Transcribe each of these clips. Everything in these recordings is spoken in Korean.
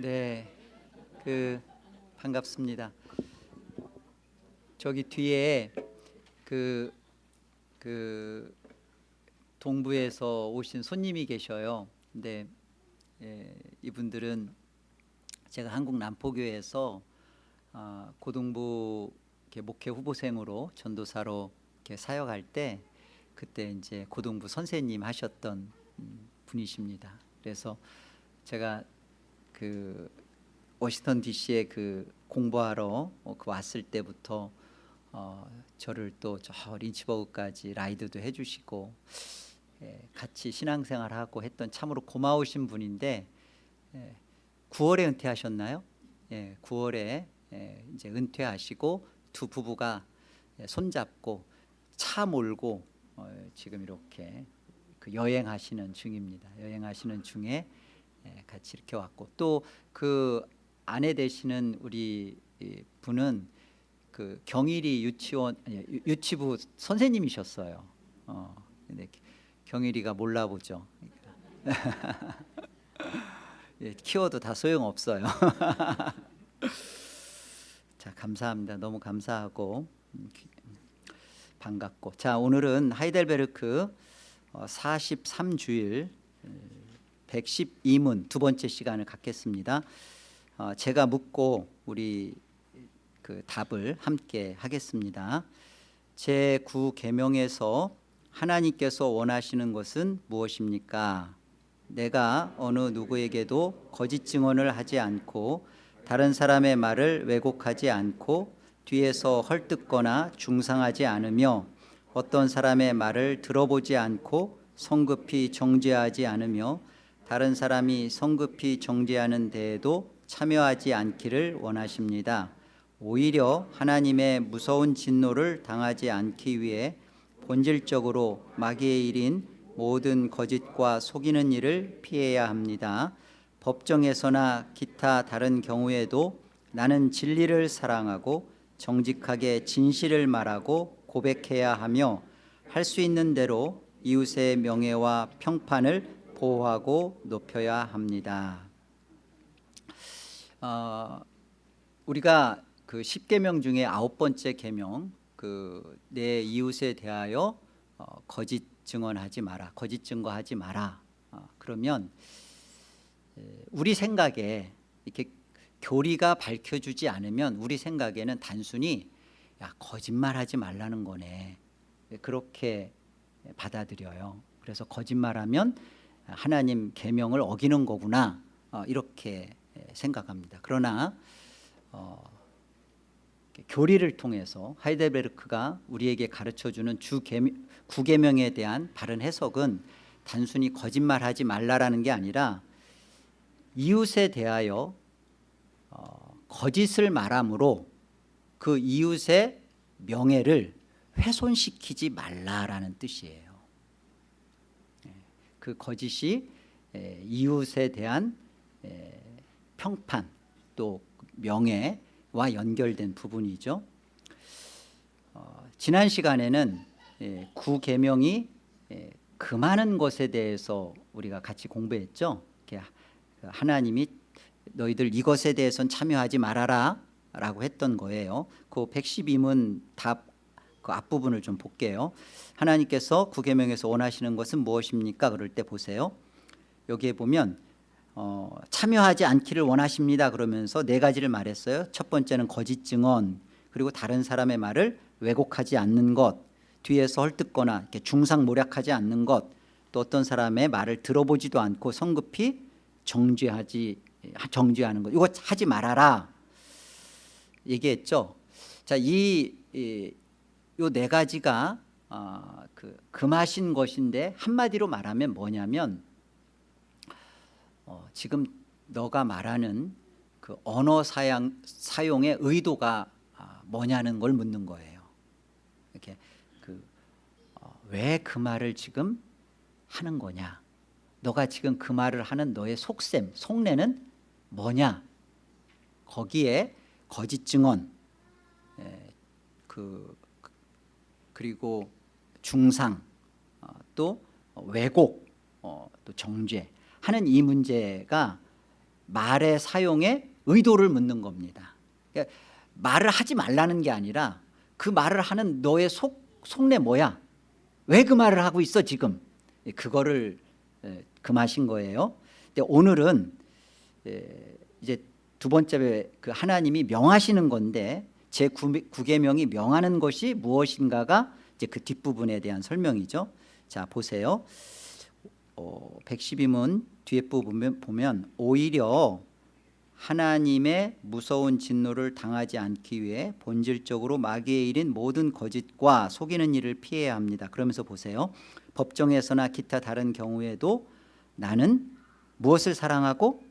네, 그 반갑습니다. 저기 뒤에 그, 그 동부에서 오신 손님이 계셔요. 근데 예, 이분들은 제가 한국 남포교회에서 아, 고등부 목회 후보생으로 전도사로 사역할 때 그때 이제 고등부 선생님 하셨던 음, 분이십니다. 그래서 제가 그 워싱턴 D.C.에 그 공부하러 어, 그 왔을 때부터 어, 저를 또 저 린치버그까지 라이드도 해주시고 예, 같이 신앙생활하고 했던 참으로 고마우신 분인데 예, 9월에 은퇴하셨나요? 예, 9월에 예, 이제 은퇴하시고 두 부부가 예, 손잡고 차 몰고 어, 지금 이렇게 그 여행하시는 중입니다. 여행하시는 중에 예, 같이 이렇게 왔고 또 그 아내 되시는 우리 이 분은 그 경일이 유치원 아니, 유- 유치부 선생님이셨어요. 어, 근데 경일이가 몰라보죠. 예, 키워도 다 소용 없어요. 자 감사합니다. 너무 감사하고 음, 기- 반갑고 자 오늘은 하이델베르크 어, 43주일 112문 두 번째 시간을 갖겠습니다. 어, 제가 묻고 우리 그 답을 함께 하겠습니다. 제 9 계명에서 하나님께서 원하시는 것은 무엇입니까? 내가 어느 누구에게도 거짓 증언을 하지 않고 다른 사람의 말을 왜곡하지 않고 뒤에서 헐뜯거나 중상하지 않으며 어떤 사람의 말을 들어보지 않고 성급히 정죄하지 않으며 다른 사람이 성급히 정죄하는 데에도 참여하지 않기를 원하십니다. 오히려 하나님의 무서운 진노를 당하지 않기 위해 본질적으로 마귀의 일인 모든 거짓과 속이는 일을 피해야 합니다. 법정에서나 기타 다른 경우에도 나는 진리를 사랑하고 정직하게 진실을 말하고 고백해야 하며 할 수 있는 대로 이웃의 명예와 평판을 보호하고 높여야 합니다. 어, 우리가 그 십계명 중에 아홉 번째 계명 그 내 이웃에 대하여 어, 거짓 증언하지 마라 거짓 증거하지 마라. 어, 그러면 에, 우리 생각에 이렇게 교리가 밝혀주지 않으면 우리 생각에는 단순히 야 거짓말하지 말라는 거네. 그렇게 받아들여요. 그래서 거짓말하면 하나님 계명을 어기는 거구나 어, 이렇게 생각합니다 그러나 어, 교리를 통해서 하이델베르크가 우리에게 가르쳐주는 주 계명, 구계명에 대한 바른 해석은 단순히 거짓말하지 말라라는 게 아니라 이웃에 대하여 어, 거짓을 말함으로 그 이웃의 명예를 훼손시키지 말라라는 뜻이에요. 예, 그 거짓이 에, 이웃에 대한 에, 평판 또 명예와 연결된 부분이죠. 어, 지난 시간에는 예, 구계명이 예, 금하는 것에 대해서 우리가 같이 공부했죠. 하- 하나님이 너희들 이것에 대해서는 참여하지 말아라 라고 했던 거예요. 그 112문 답 그 앞부분을 좀 볼게요. 하나님께서 구계명에서 원하시는 것은 무엇입니까? 그럴 때 보세요. 여기에 보면 어, 참여하지 않기를 원하십니다. 그러면서 네 가지를 말했어요. 첫 번째는 거짓 증언, 그리고 다른 사람의 말을 왜곡하지 않는 것, 뒤에서 헐뜯거나 이렇게 중상 모략하지 않는 것, 또 어떤 사람의 말을 들어보지도 않고 성급히 정죄하지 정죄하는 것, 이거 하지 말아라 얘기했죠. 자, 이 요 네 가지가 어, 그 금하신 것인데 한마디로 말하면 뭐냐면 어, 지금 너가 말하는 그 언어 사양, 사용의 의도가 아, 뭐냐는 걸 묻는 거예요. 이렇게 그왜그 말을 지금 하는 거냐? 너가 지금 그 말을 하는 너의 속셈, 속내는 뭐냐? 거기에 거짓 증언, 에, 그 그리고 중상, 어, 또 왜곡, 어, 또 정죄 하는 이 문제가 말의 사용에 의도를 묻는 겁니다. 그러니까 말을 하지 말라는 게 아니라 그 말을 하는 너의 속 속내 뭐야? 왜 그 말을 하고 있어 지금? 예, 그거를 예, 금하신 거예요. 근데 오늘은 예, 이제 두 번째 그 하나님이 명하시는 건데 제 9계명이 명하는 것이 무엇인가가 이제 그 뒷부분에 대한 설명이죠. 자 보세요. 어, 112문 뒤에 부분 보면 오히려 하나님의 무서운 진노를 당하지 않기 위해 본질적으로 마귀의 일인 모든 거짓과 속이는 일을 피해야 합니다. 그러면서 보세요. 법정에서나 기타 다른 경우에도 나는 무엇을 사랑하고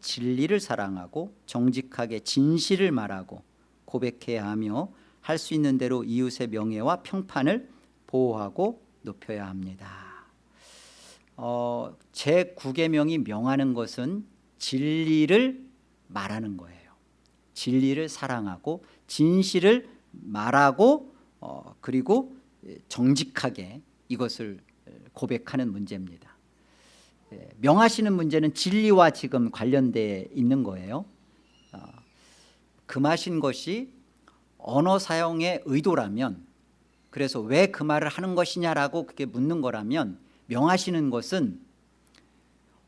진리를 사랑하고 정직하게 진실을 말하고 고백해야 하며 할 수 있는 대로 이웃의 명예와 평판을 보호하고 높여야 합니다. 어, 제 9계명이 명하는 것은 진리를 말하는 거예요. 진리를 사랑하고 진실을 말하고 어, 그리고 정직하게 이것을 고백하는 문제입니다. 예, 명하시는 문제는 진리와 지금 관련돼 있는 거예요. 어, 금하신 것이 언어 사용의 의도라면 그래서 왜 그 말을 하는 것이냐라고 그게 묻는 거라면 명하시는 것은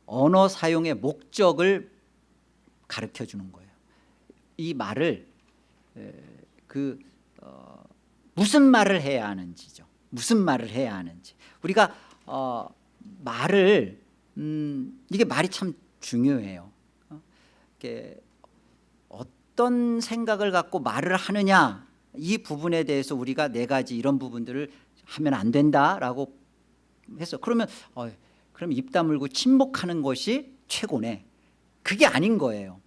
언어 사용의 목적을 가르쳐 주는 거예요. 이 말을 그 어, 무슨 말을 해야 하는지죠. 무슨 말을 해야 하는지. 우리가 어, 말을 음, 이게 말이 참 중요해요. 어? 이게 어떤 생각을 갖고 말을 하느냐 이 부분에 대해서 우리가 네 가지 이런 부분들을 하면 안 된다라고 해서 그러면 어, 그럼 입 다물고 침묵하는 것이 최고네. 그게 아닌 거예요.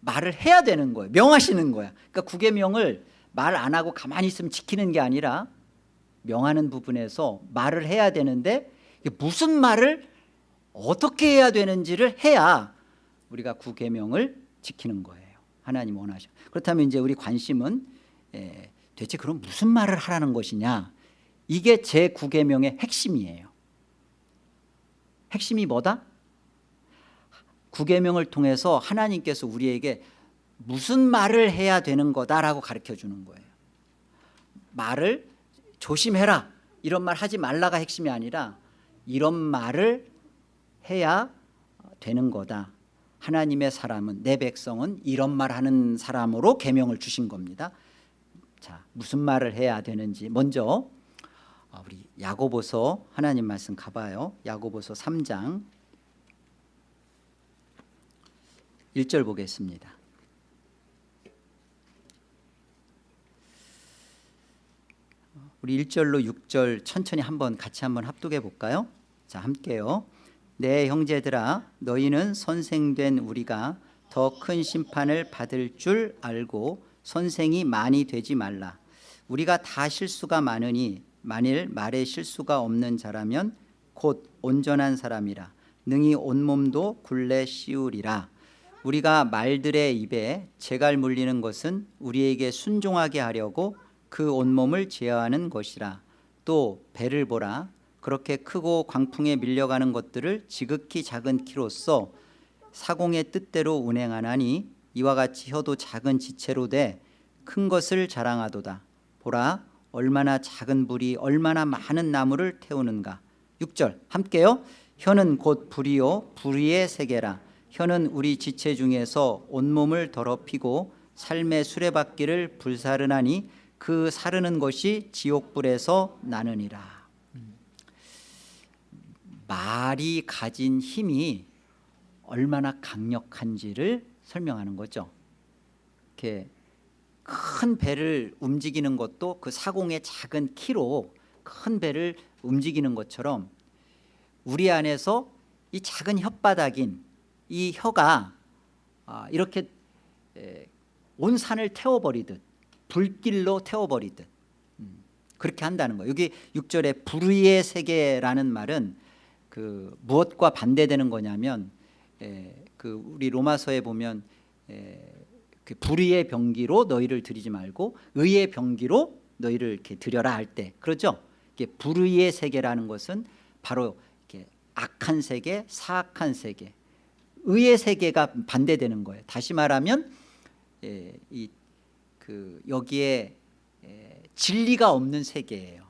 말을 해야 되는 거예요. 명하시는 거야. 그러니까 구계명을 말 안 하고 가만히 있으면 지키는 게 아니라 명하는 부분에서 말을 해야 되는데 무슨 말을 어떻게 해야 되는지를 해야 우리가 구계명을 지키는 거예요. 하나님 원하셔. 그렇다면 이제 우리 관심은 예, 대체 그럼 무슨 말을 하라는 것이냐? 이게 제 구계명의 핵심이에요. 핵심이 뭐다? 구계명을 통해서 하나님께서 우리에게 무슨 말을 해야 되는 거다라고 가르쳐 주는 거예요. 말을 조심해라 이런 말 하지 말라가 핵심이 아니라 이런 말을 해야 되는 거다. 하나님의 사람은 내 백성은 이런 말 하는 사람으로 계명을 주신 겁니다. 자, 무슨 말을 해야 되는지 먼저 아, 우리 야고보서 하나님 말씀 가봐요. 야고보서 3장 1절 보겠습니다. 우리 1절로 6절 천천히 한번 같이 한번 합독해 볼까요? 자, 함께요. 내 형제들아 너희는 선생된 우리가 더 큰 심판을 받을 줄 알고 선생이 많이 되지 말라. 우리가 다 실수가 많으니 만일 말에 실수가 없는 자라면 곧 온전한 사람이라 능히 온몸도 굴레 씌우리라. 우리가 말들의 입에 재갈 물리는 것은 우리에게 순종하게 하려고 그 온몸을 제어하는 것이라 또 배를 보라 그렇게 크고 광풍에 밀려가는 것들을 지극히 작은 키로써 사공의 뜻대로 운행하나니 이와 같이 혀도 작은 지체로 돼 큰 것을 자랑하도다. 보라 얼마나 작은 불이 얼마나 많은 나무를 태우는가. 6절 함께요. 혀는 곧 불이요. 불의의 세계라. 혀는 우리 지체 중에서 온몸을 더럽히고 삶의 수레바퀴를 불사르나니 그 사르는 것이 지옥불에서 나느니라 말이 가진 힘이 얼마나 강력한지를 설명하는 거죠 이렇게 큰 배를 움직이는 것도 그 사공의 작은 키로 큰 배를 움직이는 것처럼 우리 안에서 이 작은 혓바닥인 이 혀가 아, 이렇게 온 산을 태워버리듯 불길로 태워버리듯 음, 그렇게 한다는 거예요. 여기 6절에 불의의 세계라는 말은 그 무엇과 반대되는 거냐면 그 우리 로마서에 보면 그 불의의 병기로 너희를 들이지 말고 의의 병기로 너희를 이렇게 들여라 할 때 그렇죠? 이게 불의의 세계라는 것은 바로 이렇게 악한 세계, 사악한 세계 의의 세계가 반대되는 거예요. 다시 말하면 예, 이그 여기에 예, 진리가 없는 세계예요.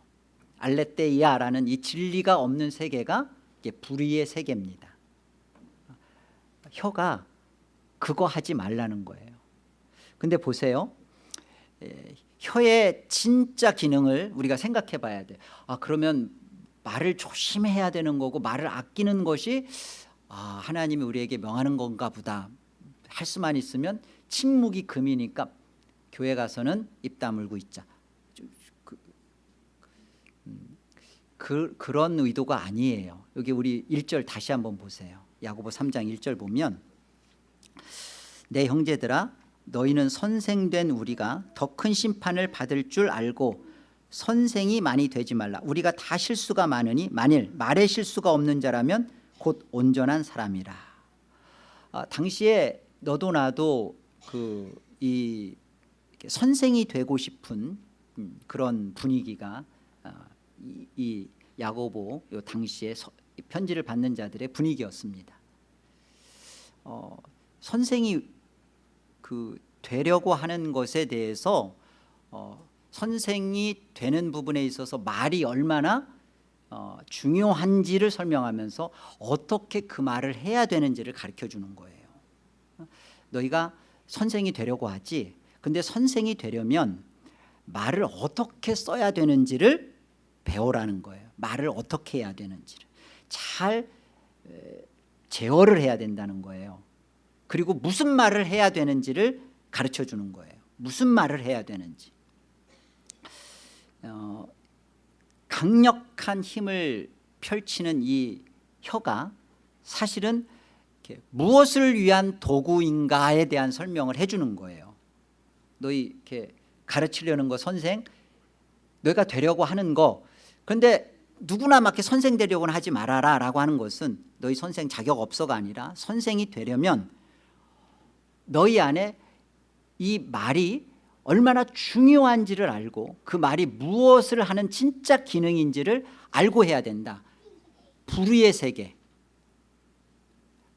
알레테이아라는 이 진리가 없는 세계가 이게 불의의 세계입니다. 혀가 그거 하지 말라는 거예요. 근데 보세요. 예, 혀의 진짜 기능을 우리가 생각해 봐야 돼. 아 그러면 말을 조심해야 되는 거고 말을 아끼는 것이 아 하나님이 우리에게 명하는 건가 보다 할 수만 있으면 침묵이 금이니까 교회 가서는 입 다물고 있자. 그, 음, 그, 그런 의도가 아니에요. 여기 우리 1절 다시 한번 보세요. 야고보 3장 1절 보면 내 형제들아 너희는 선생된 우리가 더 큰 심판을 받을 줄 알고 선생이 많이 되지 말라 우리가 다 실수가 많으니 만일 말에 실수가 없는 자라면 곧 온전한 사람이라 아, 당시에 너도 나도 그 이 선생이 되고 싶은 음, 그런 분위기가 아, 이, 이 야고보 요 당시에 서, 편지를 받는 자들의 분위기였습니다. 어, 선생이 그 되려고 하는 것에 대해서 어, 선생이 되는 부분에 있어서 말이 얼마나 어, 중요한지를 설명하면서 어떻게 그 말을 해야 되는지를 가르쳐 주는 거예요. 너희가 선생이 되려고 하지 근데 선생이 되려면 말을 어떻게 써야 되는지를 배우라는 거예요. 말을 어떻게 해야 되는지를 잘 제어를 해야 된다는 거예요. 그리고 무슨 말을 해야 되는지를 가르쳐 주는 거예요. 무슨 말을 해야 되는지. 어, 강력한 힘을 펼치는 이 혀가 사실은 무엇을 위한 도구인가에 대한 설명을 해주는 거예요. 너희 이렇게 가르치려는 거 선생, 너희가 되려고 하는 거. 그런데 누구나 막 선생 되려고는 하지 말아라 라고 하는 것은 너희 선생 자격 없어가 아니라 선생이 되려면 너희 안에 이 말이 얼마나 중요한지를 알고 그 말이 무엇을 하는 진짜 기능인지를 알고 해야 된다. 불의의 세계.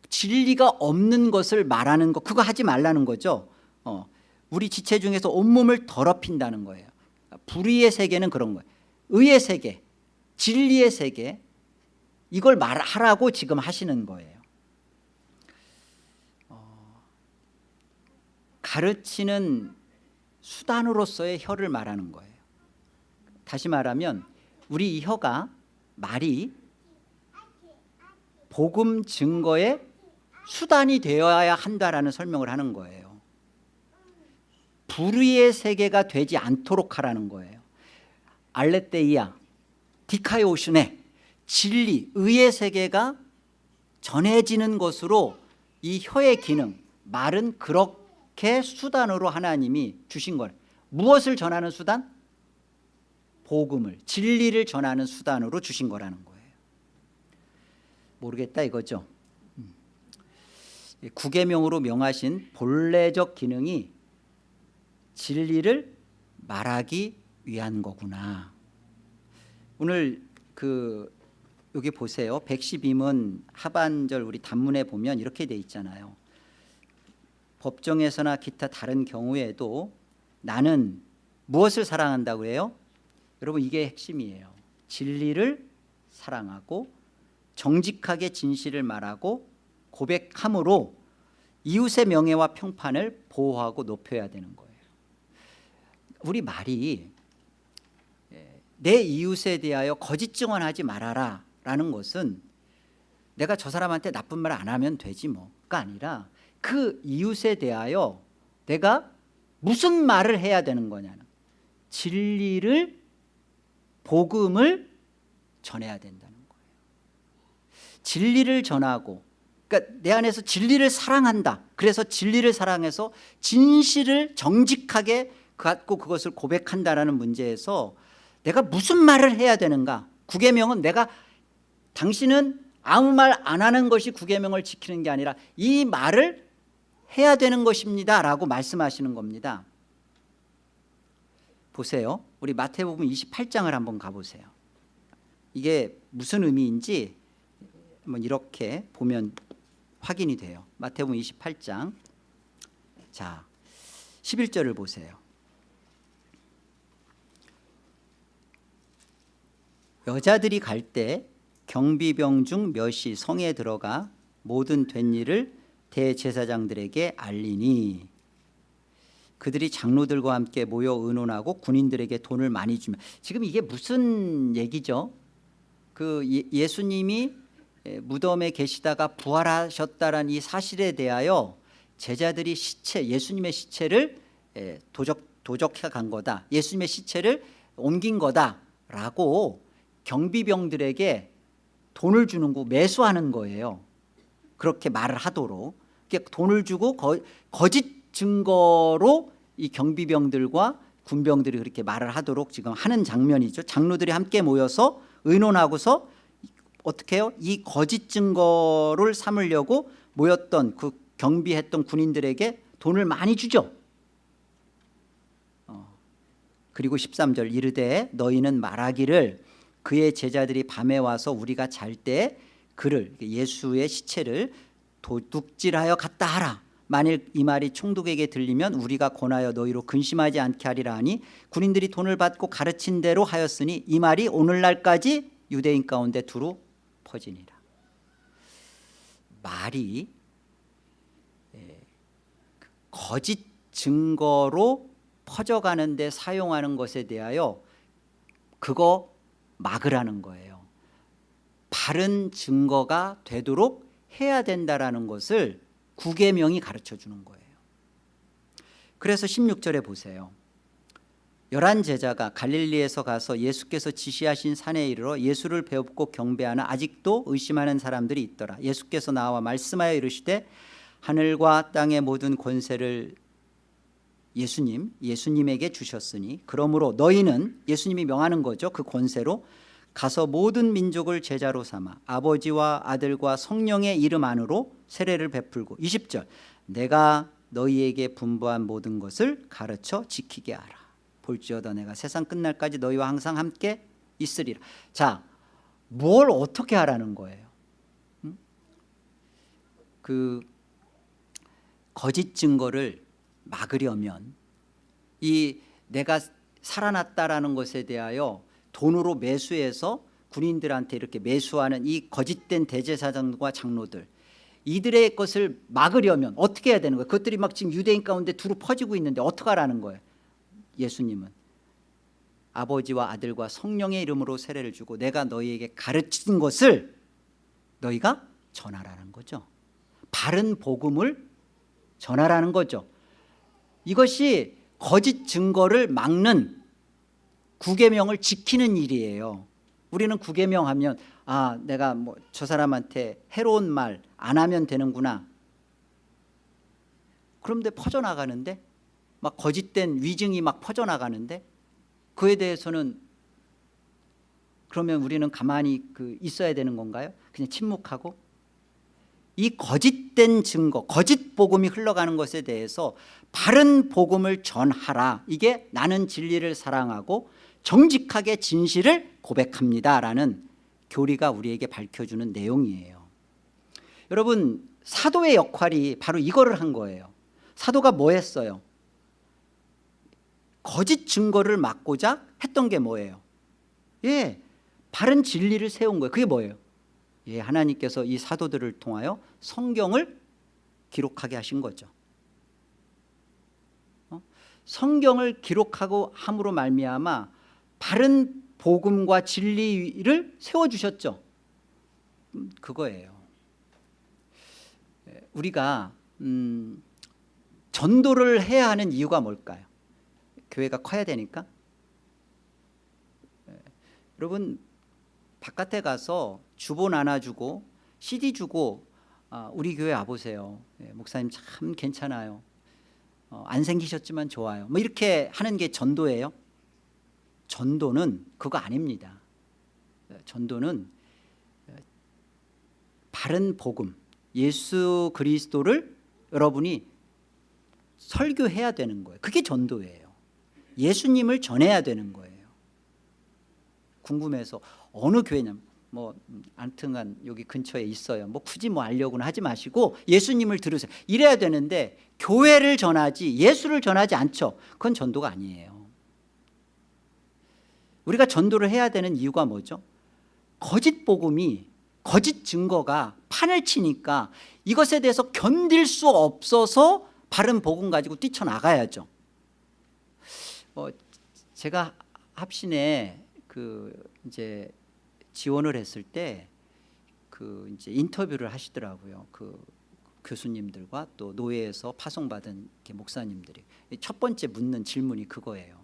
진리가 없는 것을 말하는 거 그거 하지 말라는 거죠. 어, 우리 지체 중에서 온몸을 더럽힌다는 거예요. 불의의 세계는 그런 거예요. 의의 세계, 진리의 세계 이걸 말하라고 지금 하시는 거예요. 어, 가르치는 수단으로서의 혀를 말하는 거예요. 다시 말하면 우리 이 혀가 말이 복음 증거의 수단이 되어야 한다라는 설명을 하는 거예요. 불의의 세계가 되지 않도록 하라는 거예요. 알레테이아, 디카이오슈네, 진리, 의의 세계가 전해지는 것으로 이 혀의 기능, 말은 그렇게 수단으로 하나님이 주신 거예요. 무엇을 전하는 수단? 복음을, 진리를 전하는 수단으로 주신 거라는 거예요. 모르겠다 이거죠. 음. 구계명으로 명하신 본래적 기능이 진리를 말하기 위한 거구나. 오늘 그 여기 보세요. 112문 하반절 우리 단문에 보면 이렇게 돼 있잖아요. 법정에서나 기타 다른 경우에도 나는 무엇을 사랑한다고 해요? 여러분 이게 핵심이에요. 진리를 사랑하고 정직하게 진실을 말하고 고백함으로 이웃의 명예와 평판을 보호하고 높여야 되는 거예요. 우리 말이 예, 내 이웃에 대하여 거짓 증언하지 말아라 라는 것은 내가 저 사람한테 나쁜 말 안 하면 되지 뭐가 아니라 그 이웃에 대하여 내가 무슨 말을 해야 되는 거냐는 진리를 복음을 전해야 된다는 거예요. 진리를 전하고 그러니까 내 안에서 진리를 사랑한다. 그래서 진리를 사랑해서 진실을 정직하게 갖고 그것을 고백한다라는 문제에서 내가 무슨 말을 해야 되는가? 구계명은 내가 당신은 아무 말 안 하는 것이 구계명을 지키는 게 아니라 이 말을 해야 되는 것입니다 라고 말씀하시는 겁니다. 보세요. 우리 마태복음 28장을 한번 가보세요. 이게 무슨 의미인지 이렇게 보면 확인이 돼요. 마태복음 28장. 자 11절을 보세요. 여자들이 갈 때 경비병 중 몇이 성에 들어가 모든 된 일을 대제사장들에게 알리니 그들이 장로들과 함께 모여 의논하고 군인들에게 돈을 많이 주면 지금 이게 무슨 얘기죠? 그 예- 예수님이 에, 무덤에 계시다가 부활하셨다는 이 사실에 대하여 제자들이 시체 예수님의 시체를 에, 도적 도적해 간 거다. 예수님의 시체를 옮긴 거다라고 경비병들에게 돈을 주는 거 매수하는 거예요. 그렇게 말을 하도록 돈을 주고 거, 거짓 증거로 이 경비병들과 군병들이 그렇게 말을 하도록 지금 하는 장면이죠. 장로들이 함께 모여서 의논하고서 어떻게 해요? 이 거짓 증거를 삼으려고 모였던 그 경비했던 군인들에게 돈을 많이 주죠. 어, 그리고 13절 이르되 너희는 말하기를 그의 제자들이 밤에 와서 우리가 잘 때 그를 예수의 시체를 도둑질하여 갔다 하라. 만일 이 말이 총독에게 들리면 우리가 권하여 너희로 근심하지 않게 하리라 하니 군인들이 돈을 받고 가르친 대로 하였으니 이 말이 오늘날까지 유대인 가운데 두루 퍼지니라. 말이 예, 그 거짓 증거로 퍼져가는 데 사용하는 것에 대하여 그거 막으라는 거예요. 바른 증거가 되도록 해야 된다라는 것을 구계명이 가르쳐 주는 거예요. 그래서 16절에 보세요. 열한 제자가 갈릴리에서 가서 예수께서 지시하신 산에 이르러 예수를 배웁고 경배하나 아직도 의심하는 사람들이 있더라. 예수께서 나와 말씀하여 이르시되 하늘과 땅의 모든 권세를 예수님 예수님에게 주셨으니 그러므로 너희는 예수님이 명하는 거죠. 그 권세로 가서 모든 민족을 제자로 삼아 아버지와 아들과 성령의 이름 안으로 세례를 베풀고 20절 내가 너희에게 분부한 모든 것을 가르쳐 지키게 하라. 볼지어다 내가 세상 끝날까지 너희와 항상 함께 있으리라. 자 뭘 어떻게 하라는 거예요? 음? 그 거짓 증거를 막으려면 이 내가 살아났다라는 것에 대하여 돈으로 매수해서 군인들한테 이렇게 매수하는 이 거짓된 대제사장과 장로들 이들의 것을 막으려면 어떻게 해야 되는 거예요? 그것들이 막 지금 유대인 가운데 두루 퍼지고 있는데 어떻게 하라는 거예요? 예수님은 아버지와 아들과 성령의 이름으로 세례를 주고 내가 너희에게 가르친 것을 너희가 전하라는 거죠 바른 복음을 전하라는 거죠 이것이 거짓 증거를 막는 구계명을 지키는 일이에요. 우리는 구계명 하면 아 내가 뭐 저 사람한테 해로운 말 안 하면 되는구나. 그런데 퍼져나가는데? 막 거짓된 위증이 막 퍼져나가는데? 그에 대해서는 그러면 우리는 가만히 그 있어야 되는 건가요? 그냥 침묵하고 이 거짓된 증거 거짓 복음이 흘러가는 것에 대해서 바른 복음을 전하라 이게 나는 진리를 사랑하고 정직하게 진실을 고백합니다라는 교리가 우리에게 밝혀주는 내용이에요 여러분 사도의 역할이 바로 이거를 한 거예요 사도가 뭐 했어요? 거짓 증거를 막고자 했던 게 뭐예요? 예, 바른 진리를 세운 거예요 그게 뭐예요? 예, 하나님께서 이 사도들을 통하여 성경을 기록하게 하신 거죠 어? 성경을 기록하고 함으로 말미암아 바른 복음과 진리를 세워주셨죠 음, 그거예요 예, 우리가 음, 전도를 해야 하는 이유가 뭘까요? 교회가 커야 되니까 예, 여러분 바깥에 가서 주보 나눠주고 CD 주고 아, 우리 교회 와보세요. 예, 목사님 참 괜찮아요. 어, 안 생기셨지만 좋아요. 뭐 이렇게 하는 게 전도예요? 전도는 그거 아닙니다. 예, 전도는 예, 바른 복음 예수 그리스도를 여러분이 설교해야 되는 거예요. 그게 전도예요. 예수님을 전해야 되는 거예요. 궁금해서 어느 교회냐면 뭐 음, 안튼간 여기 근처에 있어요. 뭐 굳이 뭐 알려고는 하지 마시고 예수님을 들으세요. 이래야 되는데 교회를 전하지 예수를 전하지 않죠. 그건 전도가 아니에요. 우리가 전도를 해야 되는 이유가 뭐죠? 거짓 복음이 거짓 증거가 판을 치니까 이것에 대해서 견딜 수 없어서 바른 복음 가지고 뛰쳐나가야죠. 어, 제가 합신에 그 이제 지원을 했을 때 그 이제 인터뷰를 하시더라고요. 그 교수님들과 또 노예에서 파송받은 목사님들이 첫 번째 묻는 질문이 그거예요.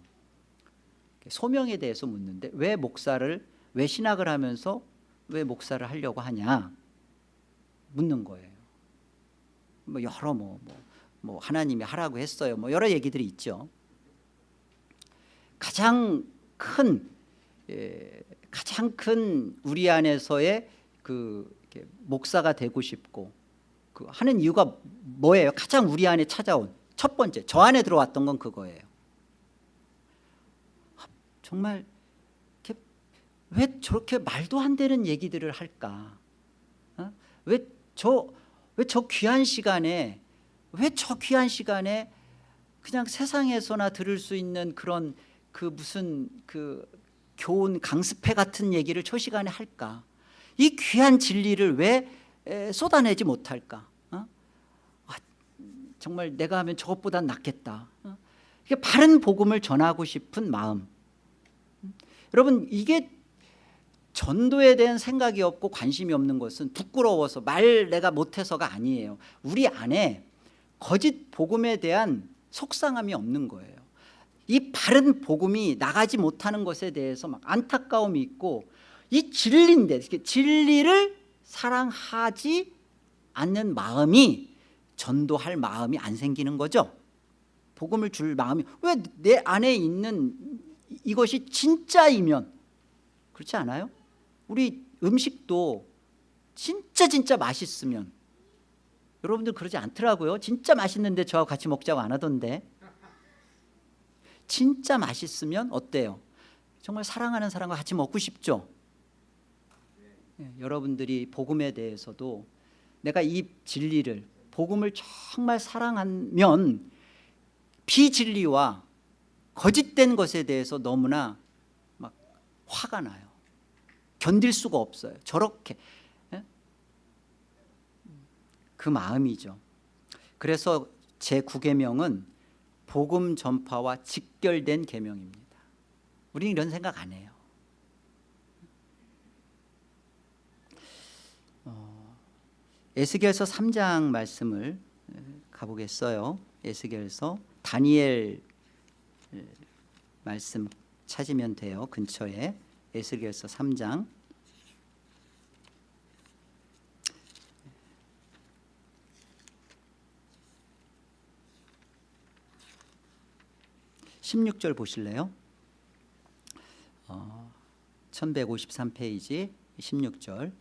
소명에 대해서 묻는데 왜 목사를 왜 신학을 하면서 왜 목사를 하려고 하냐 묻는 거예요. 뭐 여러 뭐, 뭐, 뭐 하나님이 하라고 했어요. 뭐 여러 얘기들이 있죠. 가장 큰 예, 가장 큰 우리 안에서의 그 목사가 되고 싶고 그 하는 이유가 뭐예요? 가장 우리 안에 찾아온 첫 번째 저 안에 들어왔던 건 그거예요. 아, 정말 왜 저렇게 말도 안 되는 얘기들을 할까? 어? 왜저 왜 저 귀한 시간에 왜 저 귀한 시간에 그냥 세상에서나 들을 수 있는 그런 그 무슨 그 교훈 강습회 같은 얘기를 저 시간에 할까? 이 귀한 진리를 왜 에, 쏟아내지 못할까? 어? 아, 정말 내가 하면 저것보단 낫겠다. 어? 바른 복음을 전하고 싶은 마음. 음? 여러분 이게 전도에 대한 생각이 없고 관심이 없는 것은 부끄러워서 말 내가 못해서가 아니에요. 우리 안에 거짓 복음에 대한 속상함이 없는 거예요. 이 바른 복음이 나가지 못하는 것에 대해서 막 안타까움이 있고 이 진리인데 진리를 사랑하지 않는 마음이 전도할 마음이 안 생기는 거죠. 복음을 줄 마음이 왜 내 안에 있는 이것이 진짜이면 그렇지 않아요? 우리 음식도 진짜 진짜 맛있으면 여러분들 그러지 않더라고요. 진짜 맛있는데 저하고 같이 먹자고 안 하던데 진짜 맛있으면 어때요? 정말 사랑하는 사람과 같이 먹고 싶죠? 예, 여러분들이 복음에 대해서도 내가 이 진리를 복음을 정말 사랑하면 비진리와 거짓된 것에 대해서 너무나 막 화가 나요. 견딜 수가 없어요. 저렇게 예? 그 마음이죠. 그래서 제 9계명은 복음 전파와 직결된 계명입니다. 우리는 이런 생각 안 해요. 어, 에스겔서 3장 말씀을 가보겠어요. 에스겔서 다니엘 말씀 찾으면 돼요. 근처에 에스겔서 3장 16절 보실래요? 어, 1153페이지 16절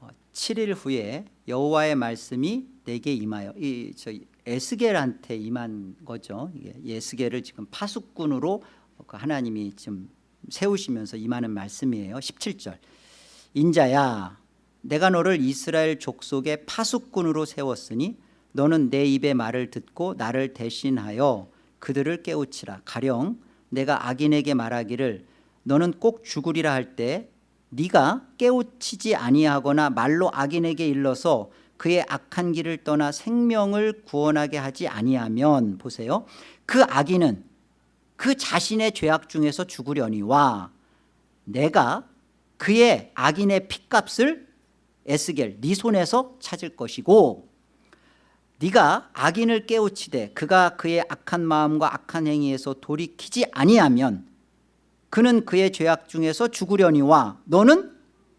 어, 7일 후에 여호와의 말씀이 내게 임하여 이 저 에스겔한테 임한 거죠. 예스겔을 지금 파수꾼으로 그 하나님이 지금 세우시면서 임하는 말씀이에요. 17절 인자야 내가 너를 이스라엘 족속의 파수꾼으로 세웠으니 너는 내 입의 말을 듣고 나를 대신하여 그들을 깨우치라. 가령 내가 악인에게 말하기를 너는 꼭 죽으리라 할 때 네가 깨우치지 아니하거나 말로 악인에게 일러서 그의 악한 길을 떠나 생명을 구원하게 하지 아니하면 보세요. 그 악인은 그 자신의 죄악 중에서 죽으려니와 내가 그의 악인의 핏값을 에스겔 네 손에서 찾을 것이고 네가 악인을 깨우치되 그가 그의 악한 마음과 악한 행위에서 돌이키지 아니하면 그는 그의 죄악 중에서 죽으려니와. 너는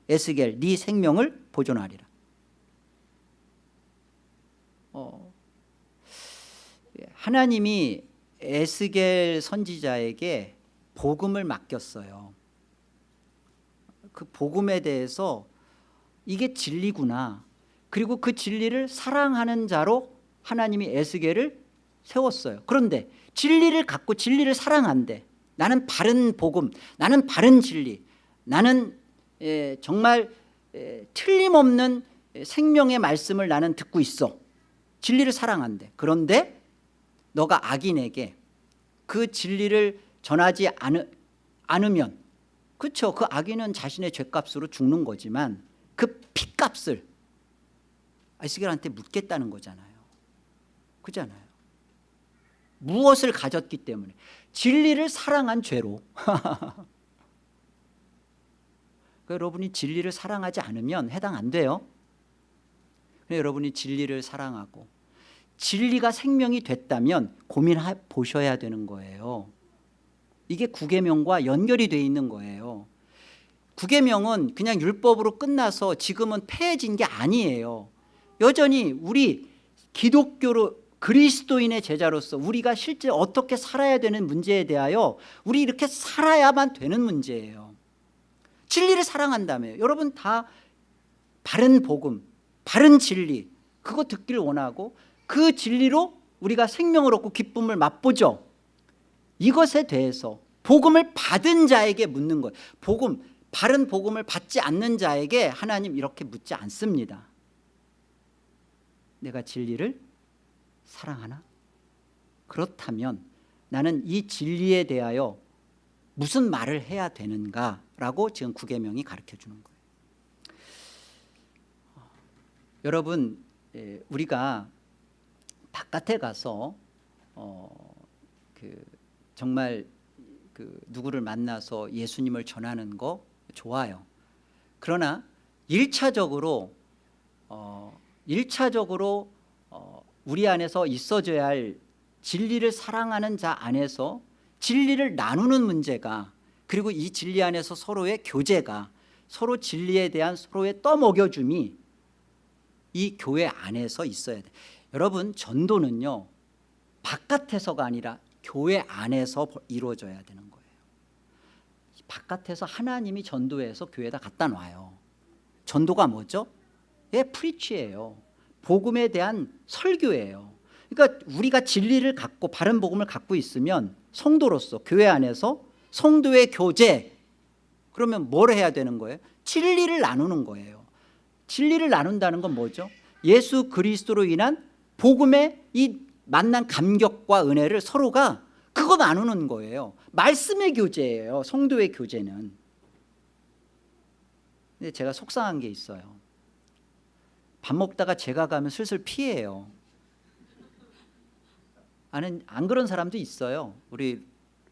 에스겔 네 생명을 보존하리라. 어, 하나님이 에스겔 선지자에게 복음을 맡겼어요. 그 복음에 대해서 이게 진리구나 그리고 그 진리를 사랑하는 자로 하나님이 에스겔을 세웠어요. 그런데 진리를 갖고 진리를 사랑한대. 나는 바른 복음 나는 바른 진리 나는 예, 정말 예, 틀림없는 생명의 말씀을 나는 듣고 있어. 진리를 사랑한대. 그런데 너가 악인에게 그 진리를 전하지 않으, 않으면 그렇죠 그 악인은 자신의 죄값으로 죽는 거지만 그 피값을 아이스겔한테 묻겠다는 거잖아요. 그잖아요. 무엇을 가졌기 때문에. 진리를 사랑한 죄로. 그러니까 여러분이 진리를 사랑하지 않으면 해당 안 돼요. 여러분이 진리를 사랑하고 진리가 생명이 됐다면 고민해 보셔야 되는 거예요. 이게 구계명과 연결이 돼 있는 거예요. 구계명은 그냥 율법으로 끝나서 지금은 폐해진 게 아니에요 여전히 우리 기독교로 그리스도인의 제자로서 우리가 실제 어떻게 살아야 되는 문제에 대하여 우리 이렇게 살아야만 되는 문제예요. 진리를 사랑한다며요. 여러분 다 바른 복음 바른 진리 그거 듣기를 원하고 그 진리로 우리가 생명을 얻고 기쁨을 맛보죠. 이것에 대해서 복음을 받은 자에게 묻는 거예요. 복음 바른 복음을 받지 않는 자에게 하나님 이렇게 묻지 않습니다 내가 진리를 사랑하나? 그렇다면 나는 이 진리에 대하여 무슨 말을 해야 되는가라고 지금 구계명이 가르쳐주는 거예요 여러분 예, 우리가 바깥에 가서 어, 그 정말 그 누구를 만나서 예수님을 전하는 거 좋아요 그러나 1차적으로 어, 1차적으로 어, 우리 안에서 있어져야 할 진리를 사랑하는 자 안에서 진리를 나누는 문제가 그리고 이 진리 안에서 서로의 교제가 서로 진리에 대한 서로의 떠먹여줌이 이 교회 안에서 있어야 돼. 여러분 전도는요 바깥에서가 아니라 교회 안에서 이루어져야 되는 거예요. 바깥에서 하나님이 전도해서 교회에다 갖다 놔요. 전도가 뭐죠? 예, 프리치예요. 복음에 대한 설교예요. 그러니까 우리가 진리를 갖고 바른 복음을 갖고 있으면 성도로서 교회 안에서 성도의 교제 그러면 뭘 해야 되는 거예요? 진리를 나누는 거예요. 진리를 나눈다는 건 뭐죠? 예수 그리스도로 인한 복음의 이 만난 감격과 은혜를 서로가 그거 나누는 거예요. 말씀의 교제예요. 성도의 교제는. 근데 제가 속상한 게 있어요 밥 먹다가 제가 가면 슬슬 피해요. 아는 안 그런 사람도 있어요. 우리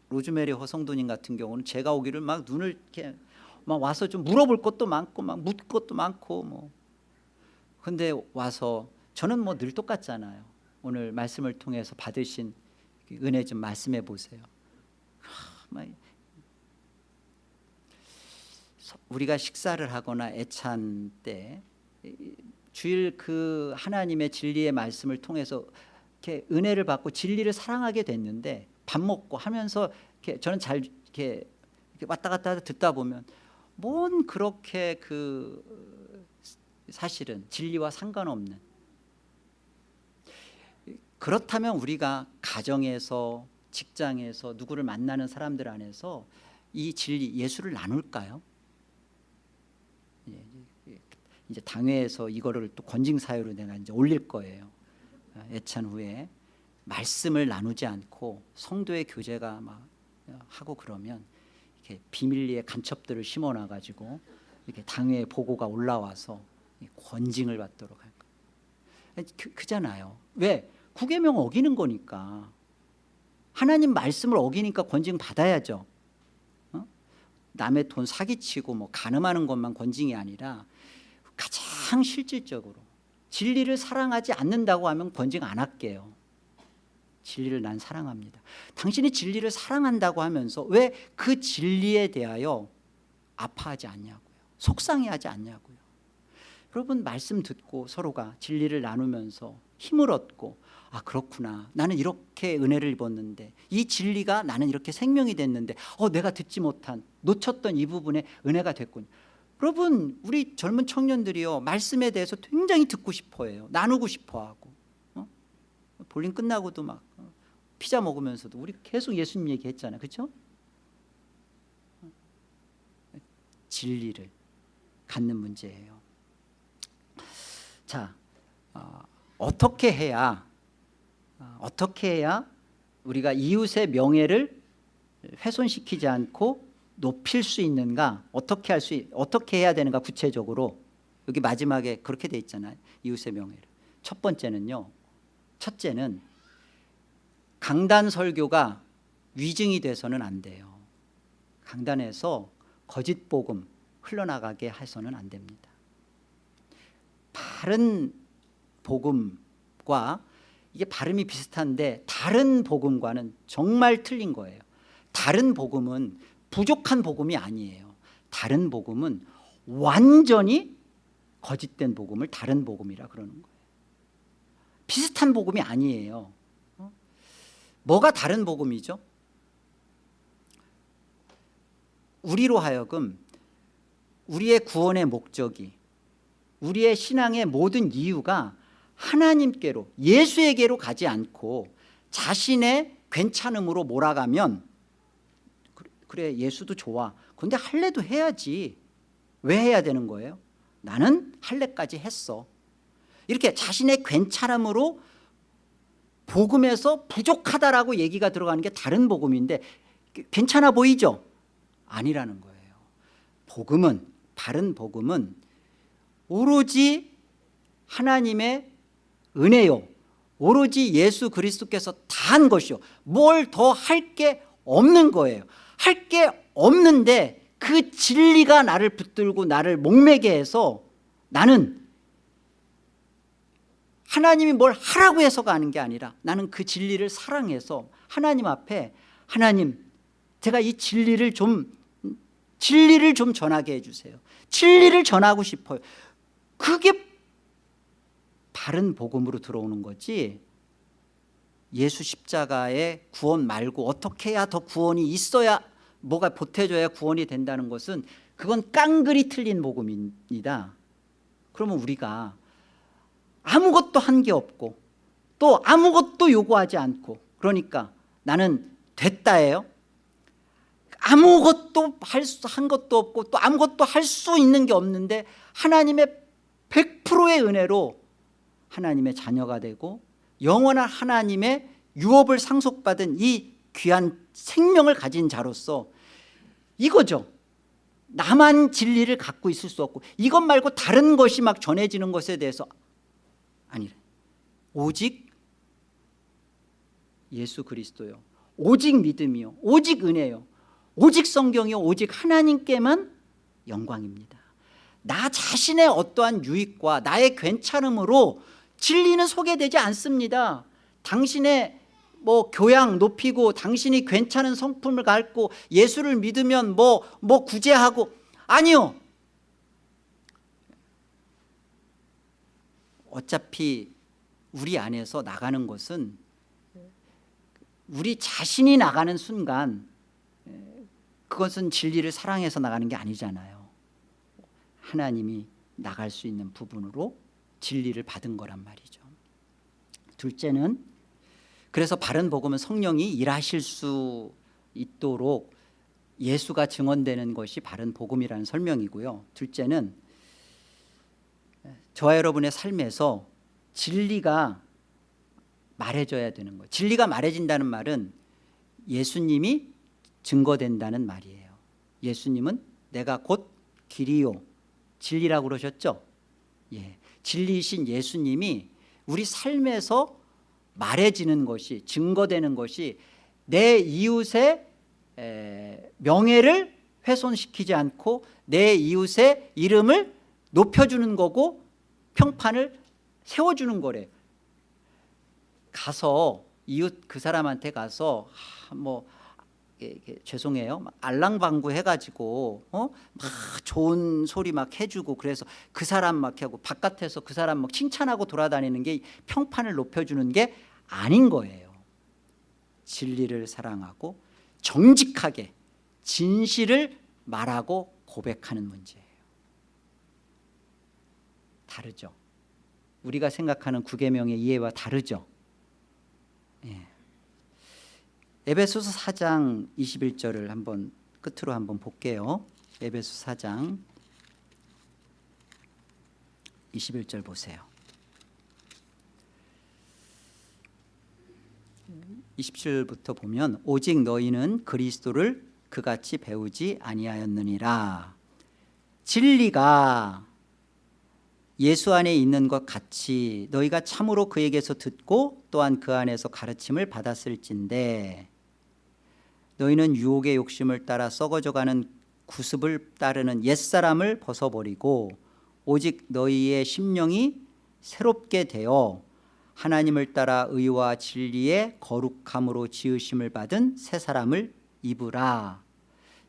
로즈메리 허성도님 같은 경우는 제가 오기를 막 눈을 이렇게 막 와서 좀 물어볼 것도 많고 막 묻을 것도 많고 뭐. 근데 와서 저는 뭐 늘 똑같잖아요. 오늘 말씀을 통해서 받으신 은혜 좀 말씀해 보세요. 우리가 식사를 하거나 애찬 때 주일 그 하나님의 진리의 말씀을 통해서 이렇게 은혜를 받고 진리를 사랑하게 됐는데 밥 먹고 하면서 이렇게 저는 잘 이렇게, 왔다 갔다 듣다 보면 뭔 그렇게 그 사실은 진리와 상관없는 그렇다면 우리가 가정에서 직장에서 누구를 만나는 사람들 안에서 이 진리 예수를 나눌까요? 예, 이제 당회에서 이거를 또 권징 사유로 내가 이제 올릴 거예요. 애찬 후에 말씀을 나누지 않고 성도의 교제가 막 하고 그러면 이렇게 비밀리에 간첩들을 심어놔 가지고 이렇게 당회 보고가 올라와서 권징을 받도록 할 거예요. 그, 그잖아요. 왜? 구계명 어기는 거니까. 하나님 말씀을 어기니까 권징 받아야죠. 어? 남의 돈 사기치고 뭐 가늠하는 것만 권징이 아니라 가장 실질적으로 진리를 사랑하지 않는다고 하면 권징 안 할게요. 진리를 난 사랑합니다. 당신이 진리를 사랑한다고 하면서 왜 그 진리에 대하여 아파하지 않냐고요. 속상해하지 않냐고요. 여러분 말씀 듣고 서로가 진리를 나누면서 힘을 얻고 아 그렇구나 나는 이렇게 은혜를 입었는데 이 진리가 나는 이렇게 생명이 됐는데 어 내가 듣지 못한 놓쳤던 이 부분에 은혜가 됐군 여러분 우리 젊은 청년들이요 말씀에 대해서 굉장히 듣고 싶어해요 나누고 싶어하고 어? 볼링 끝나고도 막 어? 피자 먹으면서도 우리 계속 예수님 얘기했잖아요 그렇죠? 진리를 갖는 문제예요. 자, 어, 어떻게 해야 어, 어떻게 해야 우리가 이웃의 명예를 훼손시키지 않고 높일 수 있는가? 어떻게 할 수 어떻게 해야 되는가 구체적으로 여기 마지막에 그렇게 돼 있잖아요. 이웃의 명예를. 첫 번째는요. 첫째는 강단 설교가 위증이 돼서는 안 돼요. 강단에서 거짓 복음 흘러나가게 해서는 안 됩니다. 바른 복음과 이게 발음이 비슷한데 다른 복음과는 정말 틀린 거예요. 다른 복음은 부족한 복음이 아니에요. 다른 복음은 완전히 거짓된 복음을 다른 복음이라 그러는 거예요. 비슷한 복음이 아니에요. 어? 뭐가 다른 복음이죠? 우리로 하여금 우리의 구원의 목적이 우리의 신앙의 모든 이유가 하나님께로 예수에게로 가지 않고 자신의 괜찮음으로 몰아가면 그래 예수도 좋아. 근데 할례도 해야지. 왜 해야 되는 거예요? 나는 할례까지 했어. 이렇게 자신의 괜찮음으로 복음에서 부족하다라고 얘기가 들어가는 게 다른 복음인데 괜찮아 보이죠? 아니라는 거예요. 복음은 바른 복음은 오로지 하나님의 은혜요. 오로지 예수 그리스도께서 다 한 것이요. 뭘 더 할 게 없는 거예요 할 게 없는데 그 진리가 나를 붙들고 나를 목매게 해서 나는 하나님이 뭘 하라고 해서가 하는 게 아니라 나는 그 진리를 사랑해서 하나님 앞에 하나님 제가 이 진리를 좀 진리를 좀 전하게 해주세요. 진리를 전하고 싶어요. 그게 바른 복음으로 들어오는 거지 예수 십자가의 구원 말고 어떻게 해야 더 구원이 있어야 뭐가 보태줘야 구원이 된다는 것은 그건 깡그리 틀린 복음입니다. 그러면 우리가 아무것도 한 게 없고 또 아무것도 요구하지 않고 그러니까 나는 됐다예요. 아무것도 한 것도 없고 또 아무것도 할 수 있는 게 없는데 하나님의 100%의 은혜로 하나님의 자녀가 되고 영원한 하나님의 유업을 상속받은 이 귀한 생명을 가진 자로서 이거죠. 나만 진리를 갖고 있을 수 없고 이것 말고 다른 것이 막 전해지는 것에 대해서 아니래. 오직 예수 그리스도요. 오직 믿음이요. 오직 은혜요. 오직 성경이요. 오직 하나님께만 영광입니다. 나 자신의 어떠한 유익과 나의 괜찮음으로 진리는 소개되지 않습니다. 당신의 뭐 교양 높이고 당신이 괜찮은 성품을 갖고 예수를 믿으면 뭐, 뭐 구제하고. 아니요. 어차피 우리 안에서 나가는 것은 우리 자신이 나가는 순간 그것은 진리를 사랑해서 나가는 게 아니잖아요. 하나님이 나갈 수 있는 부분으로 진리를 받은 거란 말이죠. 둘째는 그래서 바른 복음은 성령이 일하실 수 있도록 예수가 증언되는 것이 바른 복음이라는 설명이고요. 둘째는 저와 여러분의 삶에서 진리가 말해져야 되는 거예요 진리가 말해진다는 말은 예수님이 증거된다는 말이에요. 예수님은 내가 곧 길이요 진리라고 그러셨죠? 예, 진리이신 예수님이 우리 삶에서 말해지는 것이 증거되는 것이 내 이웃의 명예를 훼손시키지 않고 내 이웃의 이름을 높여주는 거고 평판을 세워주는 거래. 가서 이웃 그 사람한테 가서 뭐 죄송해요. 알랑방구 해가지고 어? 막 좋은 소리 막 해주고 그래서 그 사람 막 하고 바깥에서 그 사람 막 칭찬하고 돌아다니는 게 평판을 높여주는 게 아닌 거예요. 진리를 사랑하고 정직하게 진실을 말하고 고백하는 문제예요. 다르죠? 우리가 생각하는 구계명의 이해와 다르죠? 예. 에베소서 4장 21절을 한번 끝으로 한번 볼게요 에베소 4장 21절 보세요. 27절부터 보면 오직 너희는 그리스도를 그같이 배우지 아니하였느니라. 진리가 예수 안에 있는 것 같이 너희가 참으로 그에게서 듣고 또한 그 안에서 가르침을 받았을진데 너희는 유혹의 욕심을 따라 썩어져가는 구습을 따르는 옛사람을 벗어버리고 오직 너희의 심령이 새롭게 되어 하나님을 따라 의와 진리의 거룩함으로 지으심을 받은 새 사람을 입으라.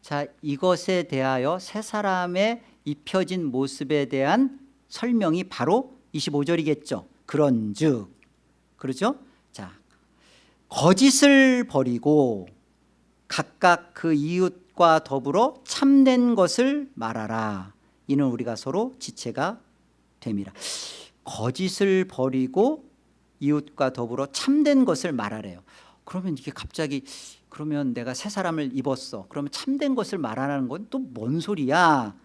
자 이것에 대하여 새 사람의 입혀진 모습에 대한 설명이 바로 25절이겠죠. 그런즉. 그렇죠? 자 거짓을 버리고 각각 그 이웃과 더불어 참된 것을 말하라. 이는 우리가 서로 지체가 됨이라 거짓을 버리고 이웃과 더불어 참된 것을 말하래요. 그러면 이게 갑자기 그러면 내가 새 사람을 입었어. 그러면 참된 것을 말하라는 건 또 뭔 소리야?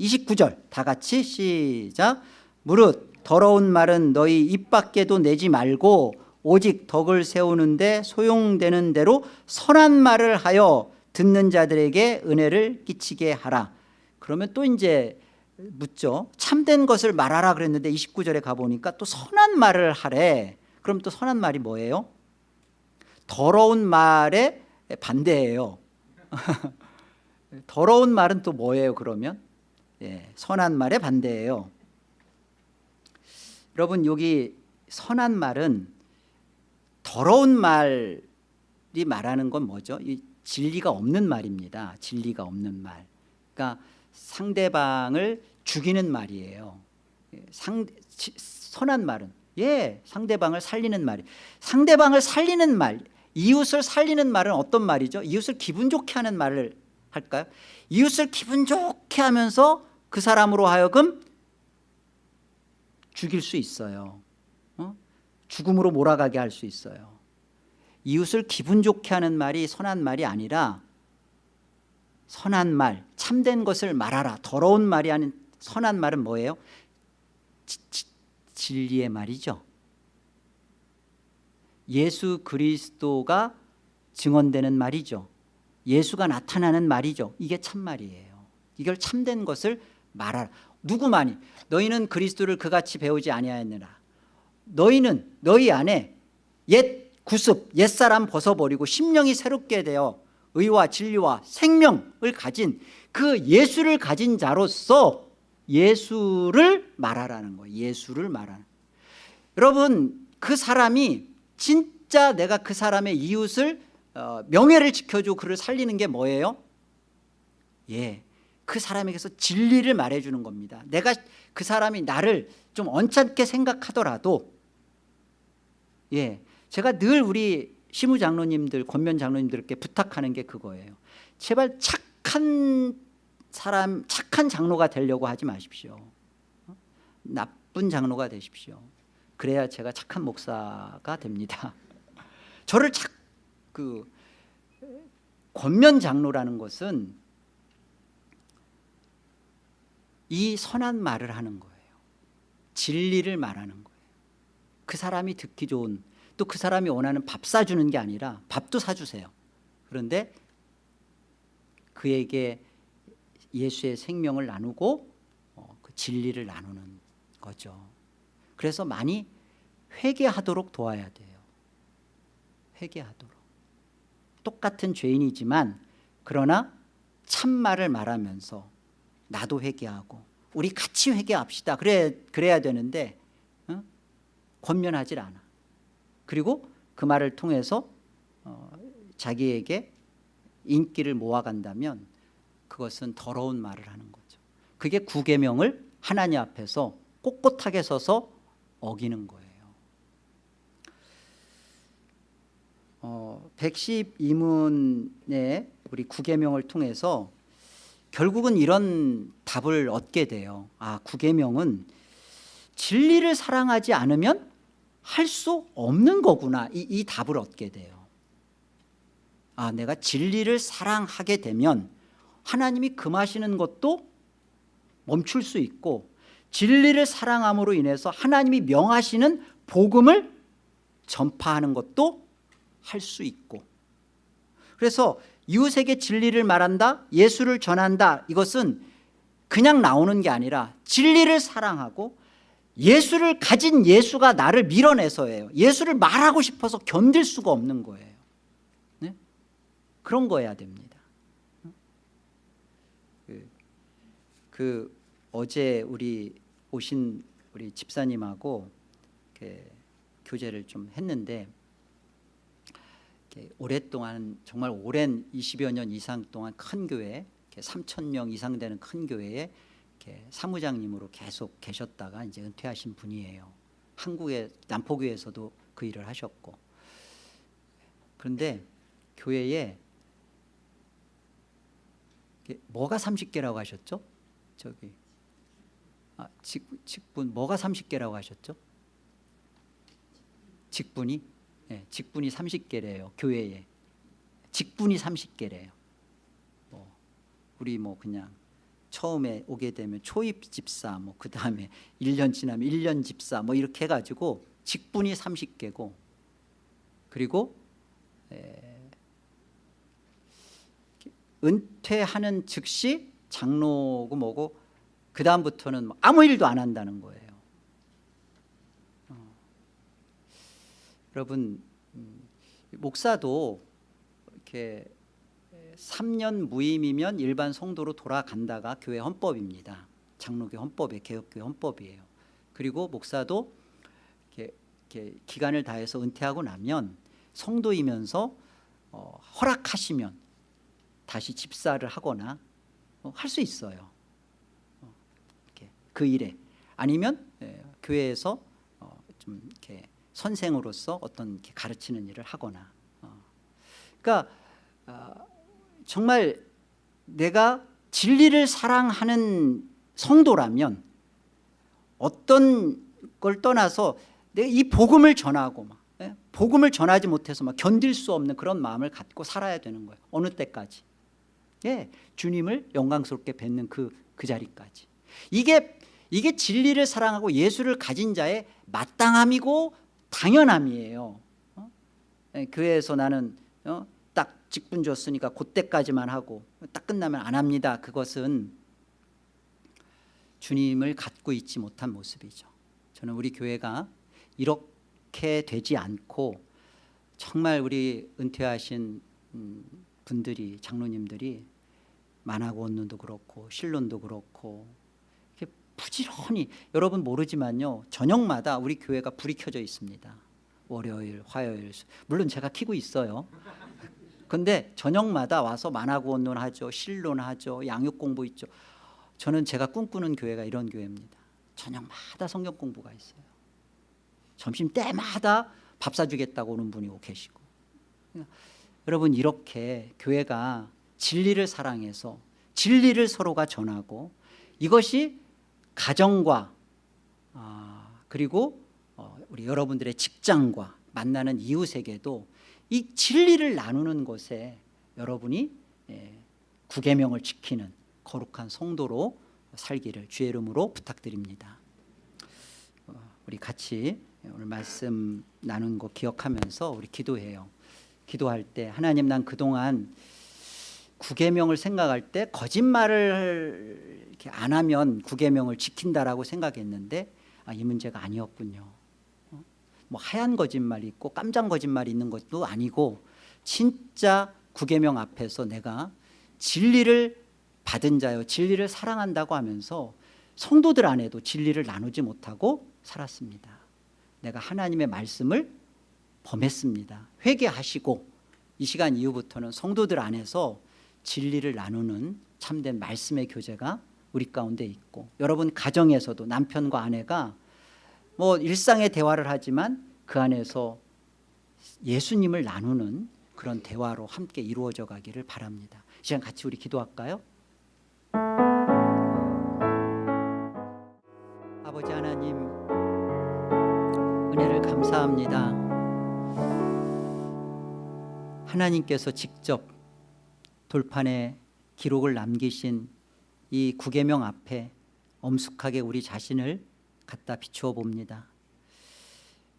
29절 다 같이 시작. 무릇 더러운 말은 너희 입 밖에도 내지 말고 오직 덕을 세우는데 소용되는 대로 선한 말을 하여 듣는 자들에게 은혜를 끼치게 하라. 그러면 또 이제 묻죠. 참된 것을 말하라 그랬는데 29절에 가보니까 또 선한 말을 하래. 그럼 또 선한 말이 뭐예요? 더러운 말에 반대예요. 더러운 말은 또 뭐예요 그러면? 예, 선한 말에 반대예요. 여러분 여기 선한 말은 더러운 말이 말하는 건 뭐죠? 이 진리가 없는 말입니다 진리가 없는 말 그러니까 상대방을 죽이는 말이에요 예, 상, 선한 말은 예 상대방을 살리는 말이 상대방을 살리는 말 이웃을 살리는 말은 어떤 말이죠? 이웃을 기분 좋게 하는 말을 할까요? 이웃을 기분 좋게 하면서 그 사람으로 하여금 죽일 수 있어요 어? 죽음으로 몰아가게 할 수 있어요. 이웃을 기분 좋게 하는 말이 선한 말이 아니라 선한 말 참된 것을 말하라 더러운 말이 아닌 선한 말은 뭐예요? 지, 지, 진리의 말이죠. 예수 그리스도가 증언되는 말이죠. 예수가 나타나는 말이죠. 이게 참말이에요. 이걸 참된 것을 말하라. 누구만이? 너희는 그리스도를 그같이 배우지 아니하였느라 너희는 너희 안에 옛 구습 옛사람 벗어버리고 심령이 새롭게 되어 의와 진리와 생명을 가진 그 예수를 가진 자로서 예수를 말하라는 거예요. 예수를 말하는. 여러분 그 사람이 진짜 내가 그 사람의 이웃을 어, 명예를 지켜주고 그를 살리는 게 뭐예요? 예, 그 사람에게서 진리를 말해주는 겁니다. 내가 그 사람이 나를 좀 언짢게 생각하더라도 예, 제가 늘 우리 시무 장로님들 권면 장로님들께 부탁하는 게 그거예요. 제발 착한 사람 착한 장로가 되려고 하지 마십시오. 어? 나쁜 장로가 되십시오. 그래야 제가 착한 목사가 됩니다. 저를 착, 그 권면 장로라는 것은 이 선한 말을 하는 거예요. 진리를 말하는 거예요 그 사람이 듣기 좋은 또 그 사람이 원하는 밥 사주는 게 아니라 밥도 사주세요. 그런데 그에게 예수의 생명을 나누고 어, 그 진리를 나누는 거죠. 그래서 많이 회개하도록 도와야 돼요. 회개하도록. 똑같은 죄인이지만 그러나 참말을 말하면서 나도 회개하고 우리 같이 회개합시다. 그래, 그래야 되는데 어? 권면하질 않아. 그리고 그 말을 통해서 어, 자기에게 인기를 모아간다면 그것은 더러운 말을 하는 거죠. 그게 구계명을 하나님 앞에서 꼿꼿하게 서서 어기는 거예요. 어, 112문의 우리 구계명을 통해서 결국은 이런 답을 얻게 돼요. 아 구계명은 진리를 사랑하지 않으면 할 수 없는 거구나. 이, 이 답을 얻게 돼요. 아 내가 진리를 사랑하게 되면 하나님이 금하시는 것도 멈출 수 있고 진리를 사랑함으로 인해서 하나님이 명하시는 복음을 전파하는 것도 할 수 있고. 그래서 이웃에게 진리를 말한다 예수를 전한다 이것은 그냥 나오는 게 아니라 진리를 사랑하고 예수를 가진 예수가 나를 밀어내서예요. 예수를 말하고 싶어서 견딜 수가 없는 거예요. 네? 그런 거여야 됩니다. 그, 그 어제 우리 오신 우리 집사님하고 교제를 좀 했는데 오랫동안 정말 오랜 20여 년 이상 동안 큰 교회 3천 명 이상 되는 큰 교회에 이렇게 사무장님으로 계속 계셨다가 이제 은퇴하신 분이에요. 한국의 남포교회에서도 그 일을 하셨고 그런데 교회에 뭐가 30개라고 하셨죠? 저기 아, 직, 직분 뭐가 30개라고 하셨죠? 직분이 네, 직분이 30개래요 교회에 직분이 30개래요 뭐 우리 뭐 그냥 처음에 오게 되면 초입 집사 뭐 그 다음에 1년 지나면 1년 집사 뭐 이렇게 해가지고 직분이 30개고 그리고 에, 은퇴하는 즉시 장로고 뭐고 그 다음부터는 뭐 아무 일도 안 한다는 거예요 어. 여러분 음, 목사도 이렇게 3년 무임이면 일반 성도로 돌아간다가 교회 헌법입니다. 장로교 헌법에 개혁교회 헌법이에요. 그리고 목사도 이렇게, 이렇게 기간을 다해서 은퇴하고 나면 성도이면서 어, 허락하시면 다시 집사를 하거나 어, 할수 있어요. 어, 그 일에. 아니면 예, 교회에서 어, 좀 이렇게 선생으로서 어떤 이렇게 가르치는 일을 하거나 어. 그러니까 어, 정말 내가 진리를 사랑하는 성도라면 어떤 걸 떠나서 내가 이 복음을 전하고 막 예? 복음을 전하지 못해서 막 견딜 수 없는 그런 마음을 갖고 살아야 되는 거예요 어느 때까지 예, 주님을 영광스럽게 뵙는 그, 그 자리까지 이게 이게 진리를 사랑하고 예수를 가진 자의 마땅함이고 당연함이에요 어? 예, 교회에서 나는 어? 딱 직분 줬으니까 그때까지만 하고 딱 끝나면 안 합니다. 그것은 주님을 갖고 있지 못한 모습이죠. 저는 우리 교회가 이렇게 되지 않고 정말 우리 은퇴하신 음, 분들이 장로님들이 만화고원론도 그렇고 신론도 그렇고 이렇게 부지런히 여러분 모르지만요. 저녁마다 우리 교회가 불이 켜져 있습니다. 월요일 화요일 물론 제가 키고 있어요 근데 저녁마다 와서 만화고원론 하죠 신론 하죠 양육 공부 있죠. 저는 제가 꿈꾸는 교회가 이런 교회입니다. 저녁마다 성경 공부가 있어요. 점심 때마다 밥 사주겠다고 오는 분이 계시고. 여러분 이렇게 교회가 진리를 사랑해서 진리를 서로가 전하고 이것이 가정과 아, 그리고 어, 우리 여러분들의 직장과 만나는 이웃에게도 이 진리를 나누는 것에 여러분이 예, 구계명을 지키는 거룩한 성도로 살기를 주의 이름으로 부탁드립니다 어, 우리 같이 오늘 말씀 나눈 거 기억하면서 우리 기도해요 기도할 때 하나님 난 그동안 구계명을 생각할 때 거짓말을 안 하면 구계명을 지킨다라고 생각했는데 아, 이 문제가 아니었군요. 어? 뭐 하얀 거짓말이 있고 깜장 거짓말이 있는 것도 아니고 진짜 구계명 앞에서 내가 진리를 받은 자요 진리를 사랑한다고 하면서 성도들 안에도 진리를 나누지 못하고 살았습니다. 내가 하나님의 말씀을 범했습니다. 회개하시고 이 시간 이후부터는 성도들 안에서 진리를 나누는 참된 말씀의 교제가 우리 가운데 있고 여러분 가정에서도 남편과 아내가 뭐 일상의 대화를 하지만 그 안에서 예수님을 나누는 그런 대화로 함께 이루어져 가기를 바랍니다 이 시간 같이 우리 기도할까요? 아버지 하나님 은혜를 감사합니다 하나님께서 직접 돌판에 기록을 남기신 이 구계명 앞에 엄숙하게 우리 자신을 갖다 비추어 봅니다.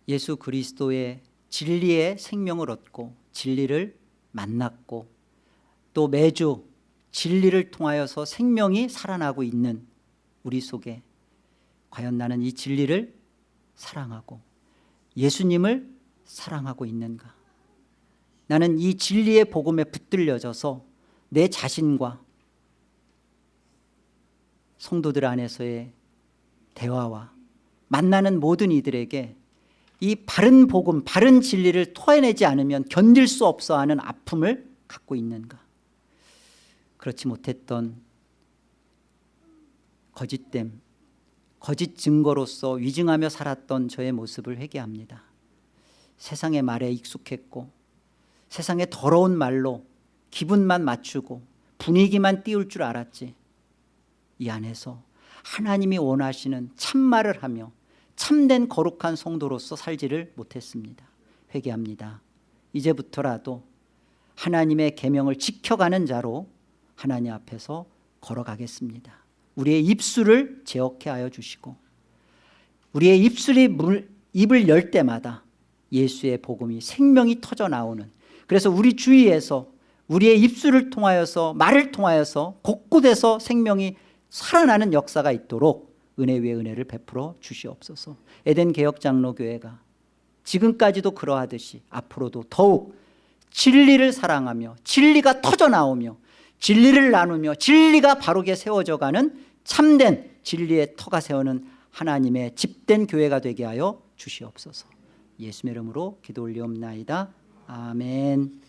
예수 그리스도의 진리의 생명을 얻고 진리를 만났고 또 매주 진리를 통하여서 생명이 살아나고 있는 우리 속에 과연 나는 이 진리를 사랑하고 예수님을 사랑하고 있는가 나는 이 진리의 복음에 붙들려져서 내 자신과 성도들 안에서의 대화와 만나는 모든 이들에게 이 바른 복음, 바른 진리를 토해내지 않으면 견딜 수 없어 하는 아픔을 갖고 있는가? 그렇지 못했던 거짓됨, 거짓 증거로서 위증하며 살았던 저의 모습을 회개합니다. 세상의 말에 익숙했고 세상의 더러운 말로 기분만 맞추고 분위기만 띄울 줄 알았지. 이 안에서 하나님이 원하시는 참말을 하며 참된 거룩한 성도로서 살지를 못했습니다. 회개합니다. 이제부터라도 하나님의 계명을 지켜가는 자로 하나님 앞에서 걸어가겠습니다. 우리의 입술을 제어케 하여 주시고 우리의 입술이 물, 입을 열 때마다 예수의 복음이 생명이 터져 나오는 그래서 우리 주위에서 우리의 입술을 통하여서 말을 통하여서 곳곳에서 생명이 살아나는 역사가 있도록 은혜 위에 은혜를 베풀어 주시옵소서. 에덴 개혁 장로교회가 지금까지도 그러하듯이 앞으로도 더욱 진리를 사랑하며 진리가 터져 나오며 진리를 나누며 진리가 바르게 세워져 가는 참된 진리의 터가 세우는 하나님의 집된 교회가 되게 하여 주시옵소서. 예수의 이름으로 기도 올리옵나이다. 아멘